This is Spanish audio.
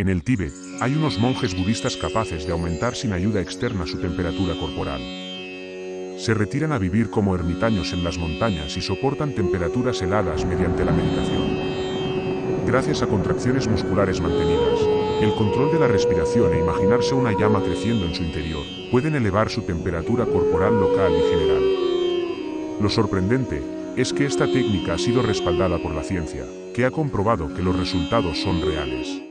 En el Tíbet, hay unos monjes budistas capaces de aumentar sin ayuda externa su temperatura corporal. Se retiran a vivir como ermitaños en las montañas y soportan temperaturas heladas mediante la meditación. Gracias a contracciones musculares mantenidas, el control de la respiración e imaginarse una llama creciendo en su interior, pueden elevar su temperatura corporal local y general. Lo sorprendente es que esta técnica ha sido respaldada por la ciencia, que ha comprobado que los resultados son reales.